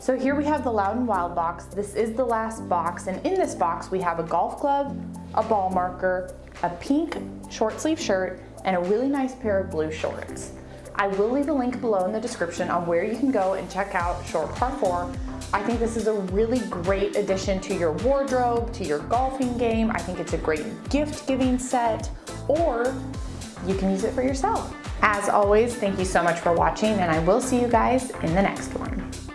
So here we have the Loud and Wild box. This is the last box and in this box we have a golf club, a ball marker, a pink short sleeve shirt, and a really nice pair of blue shorts. I will leave a link below in the description on where you can go and check out Short Par 4. I think this is a really great addition to your wardrobe, to your golfing game. I think it's a great gift giving set, or you can use it for yourself. As always, thank you so much for watching and I will see you guys in the next one.